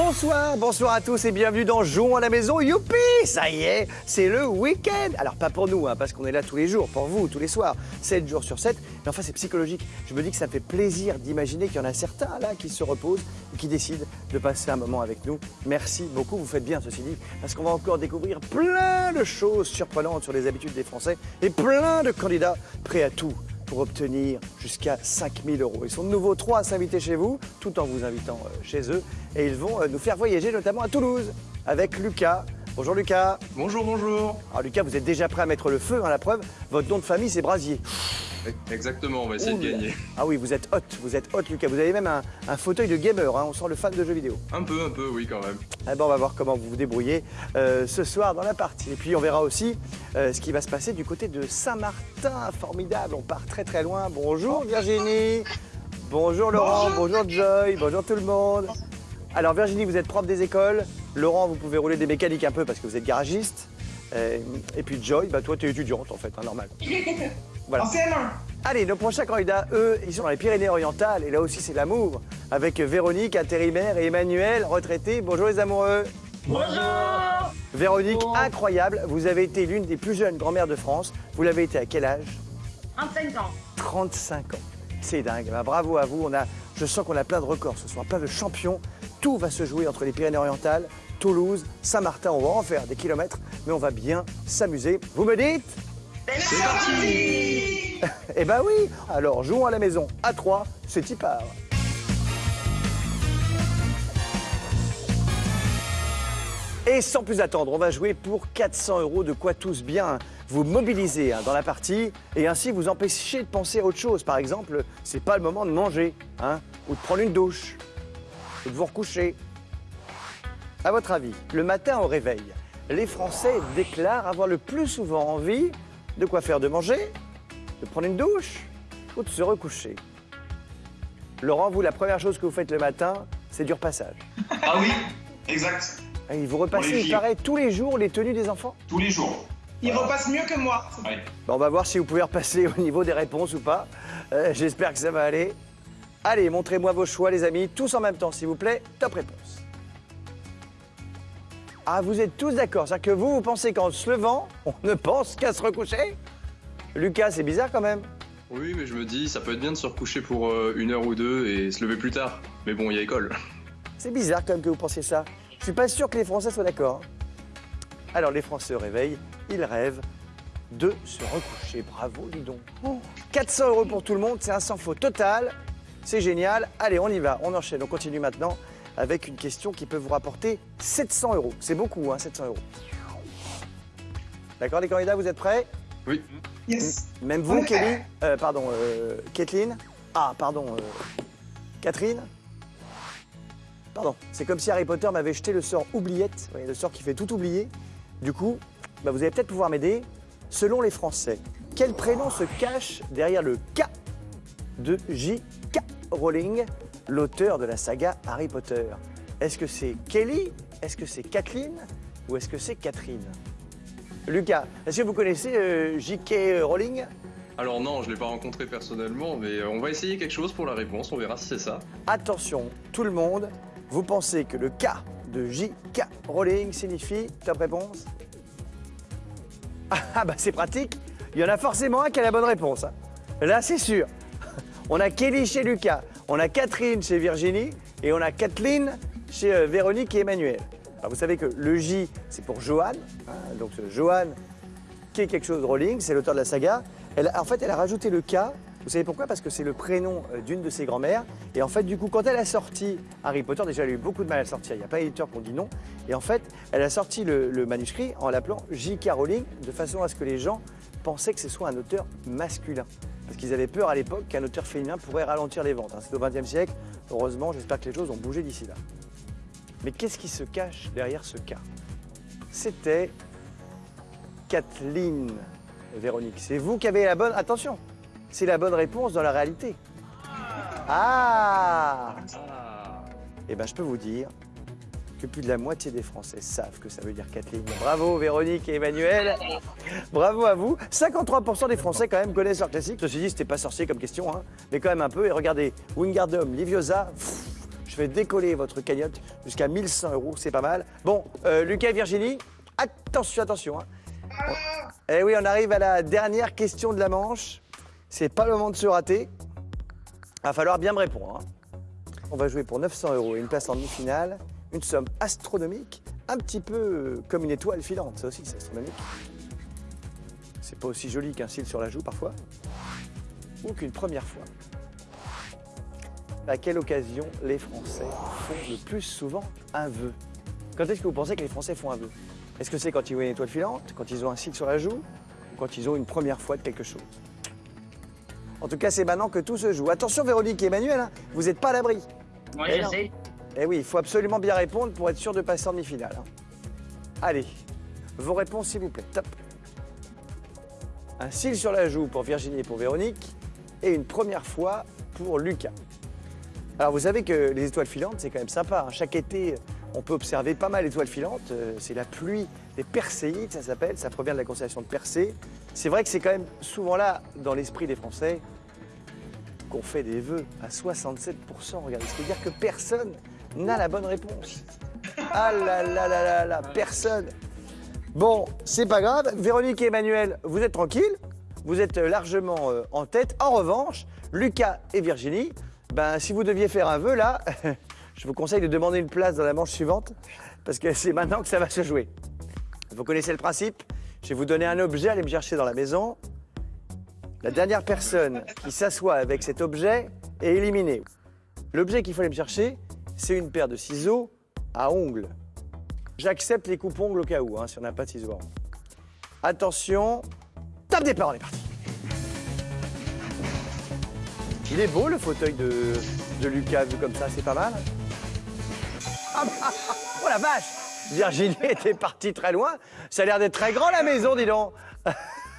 Bonsoir, bonsoir à tous et bienvenue dans Jouons à la maison. Youpi Ça y est, c'est le week-end. Alors pas pour nous, hein, parce qu'on est là tous les jours, pour vous, tous les soirs, 7 jours sur 7. Mais enfin, c'est psychologique. Je me dis que ça fait plaisir d'imaginer qu'il y en a certains là qui se reposent et qui décident de passer un moment avec nous. Merci beaucoup, vous faites bien ceci dit, parce qu'on va encore découvrir plein de choses surprenantes sur les habitudes des Français et plein de candidats prêts à tout pour obtenir jusqu'à 5000 euros. Ils sont de nouveau trois à s'inviter chez vous, tout en vous invitant euh, chez eux. Et ils vont euh, nous faire voyager notamment à Toulouse avec Lucas. Bonjour Lucas. Bonjour, bonjour. Alors Lucas, vous êtes déjà prêt à mettre le feu, à la preuve, votre nom de famille c'est Brasier. Exactement, on va essayer Ouh de gagner. Ah oui, vous êtes hot, vous êtes hot Lucas. Vous avez même un, un fauteuil de gamer, hein, on sent le fan de jeux vidéo. Un peu, un peu, oui, quand même. Eh ben, on va voir comment vous vous débrouillez euh, ce soir dans la partie. Et puis on verra aussi euh, ce qui va se passer du côté de Saint-Martin. Formidable, on part très très loin. Bonjour Virginie. Bonjour Laurent, bonjour, Joy, bonjour tout le monde. Alors Virginie, vous êtes prof des écoles. Laurent, vous pouvez rouler des mécaniques un peu parce que vous êtes garagiste. Euh, et puis Joy, bah, toi tu es étudiante en fait, hein, normal. Voilà. En CM1. Allez, nos prochains candidats, eux, ils sont dans les Pyrénées-Orientales. Et là aussi, c'est l'amour. Avec Véronique, intérimaire, et Emmanuel, retraité. Bonjour les amoureux. Bonjour. Véronique, incroyable. Vous avez été l'une des plus jeunes grand-mères de France. Vous l'avez été à quel âge? 25 ans. 35 ans. C'est dingue. Bah, bravo à vous. On a, je sens qu'on a plein de records ce soir, plein de champions. Tout va se jouer entre les Pyrénées-Orientales, Toulouse, Saint-Martin. On va en faire des kilomètres, mais on va bien s'amuser. Vous me dites? C'est parti. Eh ben oui Alors jouons à la maison à 3, c'est y part. Et sans plus attendre, on va jouer pour 400 euros, de quoi tous bien vous mobiliser hein, dans la partie et ainsi vous empêcher de penser à autre chose. Par exemple, c'est pas le moment de manger, hein, ou de prendre une douche, ou de vous recoucher. À votre avis, le matin au réveil, les Français déclarent avoir le plus souvent envie de quoi faire de manger, de prendre une douche ou de se recoucher. Laurent, vous, la première chose que vous faites le matin, c'est du repassage. Ah oui, exact. Et vous repassez, il paraît, tous les jours les tenues des enfants? Tous les jours. Il repasse mieux que moi. Ouais. Bon, On va voir si vous pouvez repasser au niveau des réponses ou pas. Euh, J'espère que ça va aller. Allez, montrez-moi vos choix, les amis, tous en même temps, s'il vous plaît. Top réponse. Ah, vous êtes tous d'accord C'est-à-dire que vous, vous pensez qu'en se levant, on ne pense qu'à se recoucher? Lucas, c'est bizarre quand même. Oui, mais je me dis, ça peut être bien de se recoucher pour euh, une heure ou deux et se lever plus tard. Mais bon, il y a école. C'est bizarre quand même que vous pensiez ça. Je suis pas sûr que les Français soient d'accord. Alors les Français au réveil, ils rêvent de se recoucher. Bravo, dis donc. 400 euros pour tout le monde, c'est un sans faute total. C'est génial. Allez, on y va, on enchaîne. On continue maintenant avec une question qui peut vous rapporter 700 euros. C'est beaucoup, hein, 700 euros. D'accord, les candidats, vous êtes prêts? Oui. Yes. Même vous. Kelly? Euh, Pardon, euh, Kathleen? Ah, pardon, euh, Catherine? Pardon, c'est comme si Harry Potter m'avait jeté le sort oubliette, le sort qui fait tout oublier. Du coup, bah, vous allez peut-être pouvoir m'aider. Selon les Français, quel prénom se cache derrière le K de J.K. Rowling, l'auteur de la saga Harry Potter Est-ce que c'est Kelly? Est-ce que c'est Kathleen? Ou est-ce que c'est Catherine? Lucas, est-ce que vous connaissez euh, J.K. Rowling? Alors non, je l'ai pas rencontré personnellement, mais euh, on va essayer quelque chose pour la réponse, on verra si c'est ça. Attention, tout le monde, vous pensez que le K de J.K. Rowling signifie top réponse? Ah bah c'est pratique, il y en a forcément un qui a la bonne réponse. hein. Là c'est sûr. On a Kelly chez Lucas, on a Catherine chez Virginie et on a Kathleen chez euh, Véronique et Emmanuel. Vous savez que le J c'est pour Johan, hein, donc Johan qui est quelque chose de Rowling, c'est l'auteur de la saga. En fait, elle a rajouté le K. Vous savez pourquoi? Parce que c'est le prénom euh, d'une de ses grand-mères. Et en fait, du coup, quand elle a sorti Harry Potter, déjà, elle a eu beaucoup de mal à sortir. Il n'y a pas d'éditeur qui ont dit non. Et en fait, elle a sorti le, le manuscrit en l'appelant J.K. Rowling, de façon à ce que les gens pensaient que ce soit un auteur masculin. Parce qu'ils avaient peur à l'époque qu'un auteur féminin pourrait ralentir les ventes. hein. C'est au XXe siècle. Heureusement, j'espère que les choses ont bougé d'ici là. Mais qu'est-ce qui se cache derrière ce K C'était Kathleen Véronique. C'est vous qui avez la bonne. Attention, c'est la bonne réponse dans la réalité. Ah Ah Eh bien, je peux vous dire que plus de la moitié des Français savent que ça veut dire Kathleen. Bravo Véronique et Emmanuel. Bravo à vous. 53% des Français quand même connaissent leur classique. Ceci dit, c'était pas sorcier comme question, hein, mais quand même un peu. Et regardez, Wingardium, Liviosa, pff, je fait décoller votre cagnotte jusqu'à 1100 euros, c'est pas mal. Bon, euh, Lucas et Virginie, attention, attention. hein. Eh oui, on arrive à la dernière question de la manche. C'est pas le moment de se rater. Va falloir bien me répondre. hein. On va jouer pour 900 euros et une place en demi-finale. Une somme astronomique, un petit peu euh, comme une étoile filante, ça aussi c'est astronomique. C'est pas aussi joli qu'un cil sur la joue parfois. Ou qu'une première fois. À quelle occasion les Français font le plus souvent un vœu? Quand est-ce que vous pensez que les Français font un vœu? Est-ce que c'est quand ils voient une étoile filante, quand ils ont un cil sur la joue, ou quand ils ont une première fois de quelque chose? En tout cas, c'est maintenant que tout se joue. Attention Véronique et Emmanuel, hein, vous n'êtes pas à l'abri. Je sais. Eh oui, il faut absolument bien répondre pour être sûr de passer en demi-finale. hein. Allez, vos réponses s'il vous plaît. Top. Un cil sur la joue pour Virginie et pour Véronique et une première fois pour Lucas. Alors vous savez que les étoiles filantes, c'est quand même sympa. hein. Chaque été, on peut observer pas mal d'étoiles filantes. Euh, C'est la pluie des Perséides, ça s'appelle. Ça provient de la constellation de Persée. C'est vrai que c'est quand même souvent là, dans l'esprit des Français, qu'on fait des vœux à 67%. Regardez, c'est-à-dire que personne n'a la bonne réponse. Ah là là là là là, personne. Bon, c'est pas grave. Véronique et Emmanuel, vous êtes tranquilles. Vous êtes largement euh, en tête. En revanche, Lucas et Virginie, ben, si vous deviez faire un vœu là, je vous conseille de demander une place dans la manche suivante parce que c'est maintenant que ça va se jouer. Vous connaissez le principe? Je vais vous donner un objet, allez me chercher dans la maison. La dernière personne qui s'assoit avec cet objet est éliminée. L'objet qu'il fallait me chercher, c'est une paire de ciseaux à ongles. J'accepte les coupes-ongles au cas où, hein, si on n'a pas de ciseaux à ongles. Attention, top départ, on est parti. Il est beau le fauteuil de, de Lucas vu comme ça, c'est pas mal. Oh la vache Virginie était partie très loin. Ça a l'air d'être très grand la maison, dis donc.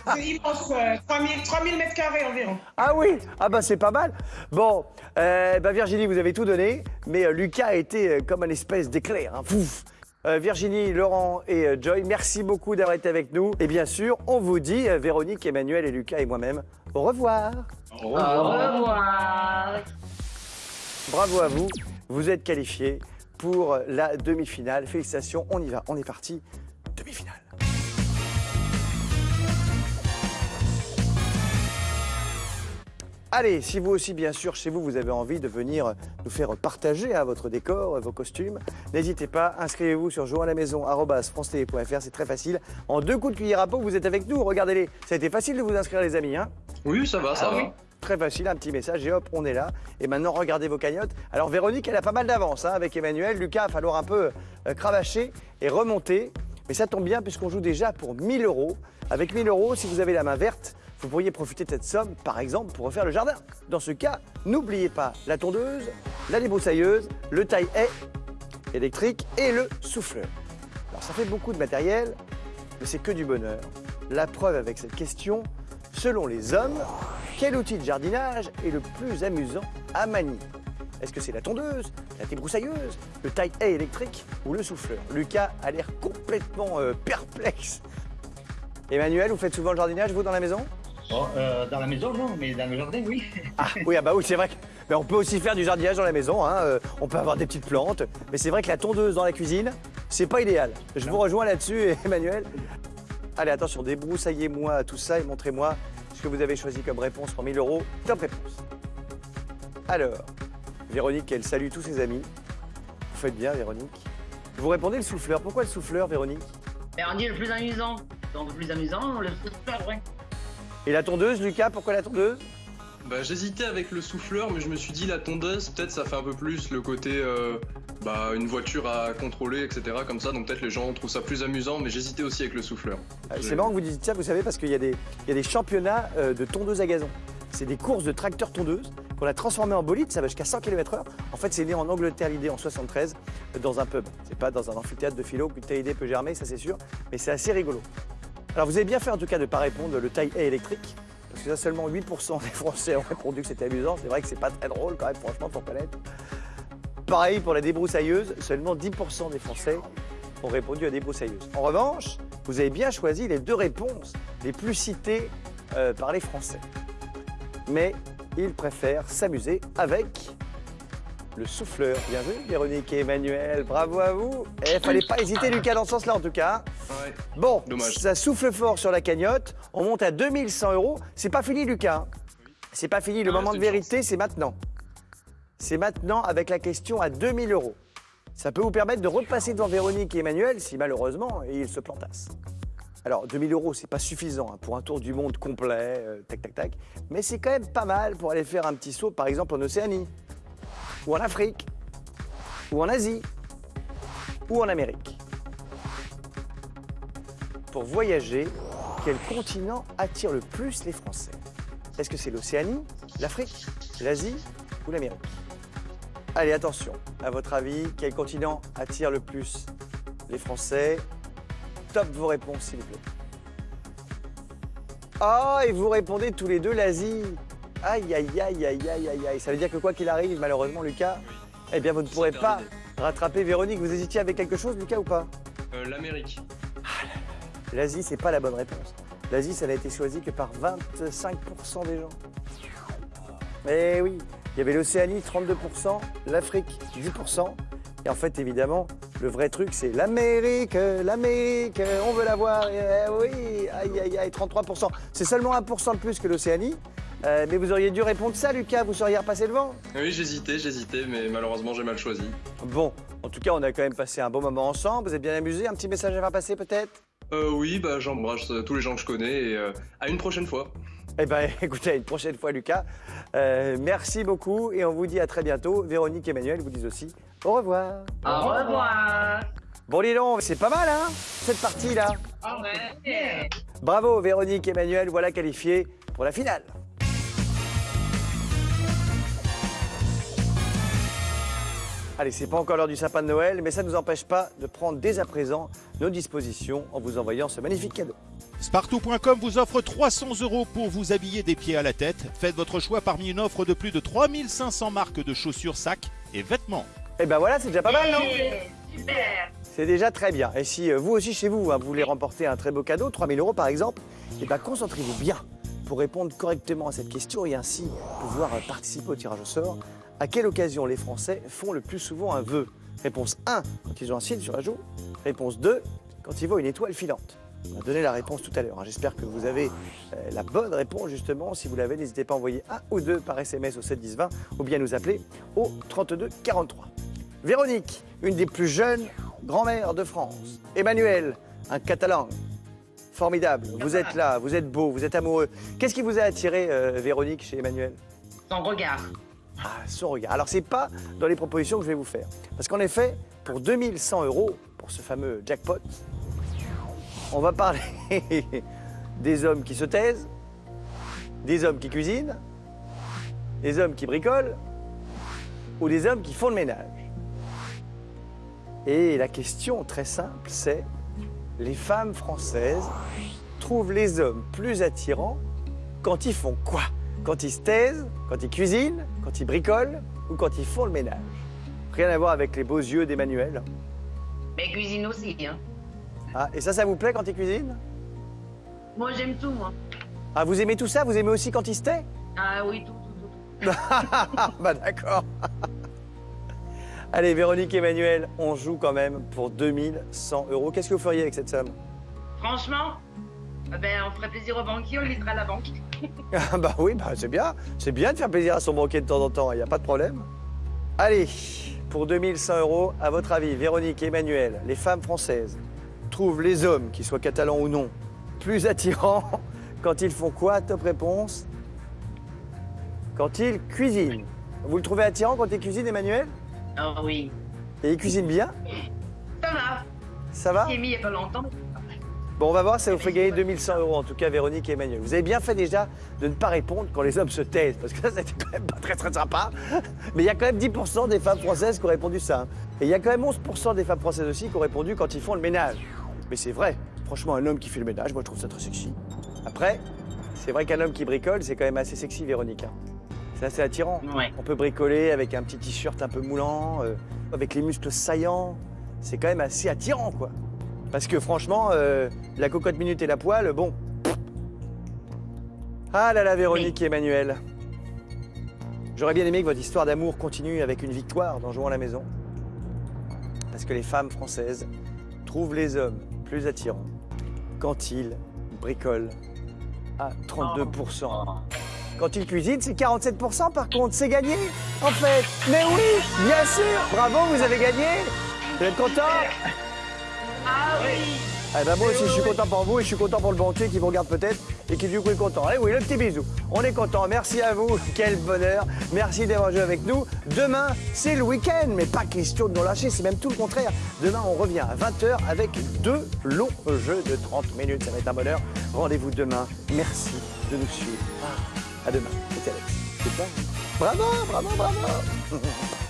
C'est immense, euh, 3000, 3000 mètres carrés environ. Ah oui, ah bah c'est pas mal. Bon, euh, bah Virginie, vous avez tout donné, mais euh, Lucas a été euh, comme un espèce d'éclair. hein, pouf. Euh, Virginie, Laurent et euh, Joy, merci beaucoup d'avoir été avec nous. Et bien sûr, on vous dit, euh, Véronique, Emmanuel et Lucas et moi-même, au revoir. Au Au revoir. Bravo à vous, vous êtes qualifiés pour la demi-finale. Félicitations, on y va, on est parti. Demi-finale. Allez, si vous aussi, bien sûr, chez vous, vous avez envie de venir nous faire partager hein, votre décor, vos costumes, n'hésitez pas, inscrivez-vous sur jouantlamaison.fr, c'est très facile. En deux coups de cuillère à peau, vous êtes avec nous, regardez-les. Ça a été facile de vous inscrire, les amis. Hein Oui, ça va, ça Ah va. oui. Très facile, un petit message et hop, on est là. Et maintenant, regardez vos cagnottes. Alors, Véronique, elle a pas mal d'avance hein, avec Emmanuel. Lucas, il va falloir un peu euh, cravacher et remonter. Mais ça tombe bien puisqu'on joue déjà pour 1000 euros. Avec 1000 euros, si vous avez la main verte, vous pourriez profiter de cette somme, par exemple, pour refaire le jardin. Dans ce cas, n'oubliez pas la tondeuse, la débroussailleuse, le taille-haie électrique et le souffleur. Alors, ça fait beaucoup de matériel, mais c'est que du bonheur. La preuve avec cette question, selon les hommes, quel outil de jardinage est le plus amusant à manier? Est-ce que c'est la tondeuse, la débroussailleuse, le taille-haie électrique ou le souffleur? Lucas a l'air complètement euh, perplexe. Emmanuel, vous faites souvent le jardinage, vous, dans la maison? Bon, euh, dans la maison, non, mais dans le jardin, oui. Ah oui, ah bah oui, c'est vrai. que- Mais on peut aussi faire du jardinage dans la maison. hein, euh, on peut avoir des petites plantes. Mais c'est vrai que la tondeuse dans la cuisine, c'est pas idéal. Je vous rejoins là-dessus, Emmanuel. Allez, attention, débroussaillez-moi tout ça et montrez-moi ce que vous avez choisi comme réponse pour 1000 euros. Top réponse. Alors, Véronique, elle salue tous ses amis. Vous faites bien, Véronique. Vous répondez le souffleur. Pourquoi le souffleur, Véronique? Et on dit le plus amusant. Donc le plus amusant, le plus vrai. Et la tondeuse, Lucas, pourquoi la tondeuse? Bah, j'hésitais avec le souffleur, mais je me suis dit la tondeuse, peut-être ça fait un peu plus le côté euh, bah, une voiture à contrôler, etc. Comme ça, donc peut-être les gens trouvent ça plus amusant, mais j'hésitais aussi avec le souffleur. Euh, C'est marrant que vous dites ça, vous savez, parce qu'il y, a des- il y a des championnats euh, de tondeuses à gazon. C'est des courses de tracteurs tondeuses qu'on a transformées en bolide, ça va jusqu'à 100 km/h. En fait, c'est né en Angleterre l'idée en 73 euh, dans un pub. C'est pas dans un amphithéâtre de philo qu'une telle idée peut germer, ça c'est sûr, mais c'est assez rigolo. Alors vous avez bien fait en tout cas de ne pas répondre le taille électrique, parce que ça seulement 8% des Français ont répondu que c'était amusant. C'est vrai que c'est pas très drôle quand même, franchement, pour connaître. Pareil pour la débroussailleuse, seulement 10% des Français ont répondu à débroussailleuse. En revanche, vous avez bien choisi les deux réponses les plus citées euh, par les Français. Mais ils préfèrent s'amuser avec le souffleur. Bien joué, Véronique et Emmanuel, bravo à vous. Et fallait pas hésiter, Lucas, dans ce sens-là, en tout cas. Ouais. Bon, Dommage. ça souffle fort sur la cagnotte. On monte à 2100 euros. C'est pas fini, Lucas. C'est pas fini. Le Ah, moment de vérité, c'est maintenant. C'est maintenant avec la question à 2000 euros. Ça peut vous permettre de repasser devant Véronique et Emmanuel si malheureusement ils se plantassent. Alors 2000 euros, c'est pas suffisant hein, pour un tour du monde complet, euh, tac tac tac, mais c'est quand même pas mal pour aller faire un petit saut, par exemple en Océanie, ou en Afrique, ou en Asie, ou en Amérique. Pour voyager, quel continent attire le plus les Français? Est-ce que c'est l'Océanie, l'Afrique, l'Asie ou l'Amérique? Allez, attention. À votre avis, quel continent attire le plus les Français? Top vos réponses, s'il vous plaît. Ah, et vous répondez tous les deux l'Asie. Aïe, aïe, aïe, aïe, aïe, aïe, aïe. Ça veut dire que quoi qu'il arrive, malheureusement, Lucas, eh bien, vous ne pourrez pas rattraper Véronique. Vous hésitiez avec quelque chose, Lucas, ou pas? Euh, L'Amérique. L'Asie, c'est pas la bonne réponse. L'Asie, ça n'a été choisi que par 25% des gens. Eh oui, il y avait l'Océanie, 32%, l'Afrique, 10%. Et en fait, évidemment, le vrai truc, c'est l'Amérique, l'Amérique, on veut la voir. Eh oui, aïe, aïe, aïe, 33%. C'est seulement 1% de plus que l'Océanie. Euh, mais vous auriez dû répondre ça, Lucas, vous seriez repassé devant. Oui, j'hésitais, j'hésitais, mais malheureusement j'ai mal choisi. Bon, en tout cas, on a quand même passé un bon moment ensemble. Vous êtes bien amusés. Un petit message à faire passer, peut-être? Euh, oui, bah j'embrasse euh, tous les gens que je connais et euh, à une prochaine fois. Eh bien, écoutez, à une prochaine fois, Lucas. Euh, merci beaucoup et on vous dit à très bientôt. Véronique et Emmanuel vous disent aussi au revoir. Au revoir. Bon, donc, c'est pas mal, hein, cette partie-là. Ouais. Bravo, Véronique et Emmanuel, voilà qualifiés pour la finale. Allez, c'est pas encore l'heure du sapin de Noël, mais ça ne nous empêche pas de prendre dès à présent nos dispositions en vous envoyant ce magnifique cadeau. Spartou.com vous offre 300 euros pour vous habiller des pieds à la tête. Faites votre choix parmi une offre de plus de 3500 marques de chaussures, sacs et vêtements. Et ben voilà, c'est déjà pas mal, non Super. C'est déjà très bien. Et si euh, vous aussi chez vous, hein, vous voulez remporter un très beau cadeau, 3000 euros par exemple, eh ben concentrez-vous bien pour répondre correctement à cette question et ainsi pouvoir euh, participer au tirage au sort. À quelle occasion les Français font le plus souvent un vœu? Réponse 1, quand ils ont un signe sur la joue. Réponse 2, quand ils voient une étoile filante. On a donné la réponse tout à l'heure. hein. J'espère que vous avez euh, la bonne réponse justement. Si vous l'avez, n'hésitez pas à envoyer un ou deux par SMS au 7 10 20 ou bien nous appeler au 32 43. Véronique, une des plus jeunes grand-mères de France. Emmanuel, un catalan. Formidable. Vous êtes là, vous êtes beau, vous êtes amoureux. Qu'est-ce qui vous a attiré, euh, Véronique, chez Emmanuel? Son regard. Ah, son regard. Alors, c'est pas dans les propositions que je vais vous faire. Parce qu'en effet, pour 2100 euros, pour ce fameux jackpot, on va parler des hommes qui se taisent, des hommes qui cuisinent, des hommes qui bricolent ou des hommes qui font le ménage. Et la question très simple, c'est les femmes françaises trouvent les hommes plus attirants quand ils font quoi? Quand ils se taisent, quand ils cuisinent, quand ils bricolent ou quand ils font le ménage Rien à voir avec les beaux yeux d'Emmanuel. Mais cuisine aussi, hein. Ah, et ça, ça vous plaît quand ils cuisinent? Moi, j'aime tout, moi. Ah, vous aimez tout ça? Vous aimez aussi quand ils se taisent? Ah oui, tout, tout, tout. tout. Ah, bah d'accord. Allez, Véronique et Emmanuel, on joue quand même pour 2100 euros. Qu'est-ce que vous feriez avec cette somme? Franchement, ben, on ferait plaisir au banquier, on livrerait à la banque. Ah bah oui, bah c'est bien. C'est bien de faire plaisir à son banquier de temps en temps, il n'y a pas de problème. Allez, pour 2100 euros, à votre avis, Véronique et Emmanuel, les femmes françaises trouvent les hommes, qu'ils soient catalans ou non, plus attirants quand ils font quoi Top réponse? Quand ils cuisinent. Vous le trouvez attirant quand il cuisine, Emmanuel? Ah oui. Et il cuisine bien? Ça va. Ça va? J'ai mis il n'y a pas longtemps. Bon, on va voir, ça vous fait gagner 2100 euros, en tout cas, Véronique et Emmanuel. Vous avez bien fait déjà de ne pas répondre quand les hommes se taisent, parce que ça, c'était quand même pas très très sympa. Mais il y a quand même 10% des femmes françaises qui ont répondu ça. Et il y a quand même 11% des femmes françaises aussi qui ont répondu quand ils font le ménage. Mais c'est vrai, franchement, un homme qui fait le ménage, moi je trouve ça très sexy. Après, c'est vrai qu'un homme qui bricole, c'est quand même assez sexy, Véronique. hein. C'est assez attirant. Ouais. On peut bricoler avec un petit t-shirt un peu moulant, euh, avec les muscles saillants. C'est quand même assez attirant, quoi. Parce que franchement, euh, la cocotte minute et la poêle, bon. Ah là là, Véronique et Emmanuel. J'aurais bien aimé que votre histoire d'amour continue avec une victoire dans Jouons à la maison. Parce que les femmes françaises trouvent les hommes plus attirants quand ils bricolent à 32%. Quand ils cuisinent, c'est 47% par contre, c'est gagné en fait. Mais oui, bien sûr, bravo, vous avez gagné. Vous êtes content? Ah oui Eh ben moi aussi, je suis content pour vous et je suis content pour le banquier qui vous regarde peut-être et qui du coup est content. Allez oui, le petit bisou. On est content. Merci à vous. Quel bonheur. Merci d'avoir joué avec nous. Demain, c'est le week-end, mais pas question de nous lâcher. C'est même tout le contraire. Demain, on revient à 20h avec deux longs jeux de 30 minutes. Ça va être un bonheur. Rendez-vous demain. Merci de nous suivre. À demain. C'était Alex. C'est. Bravo, bravo, bravo.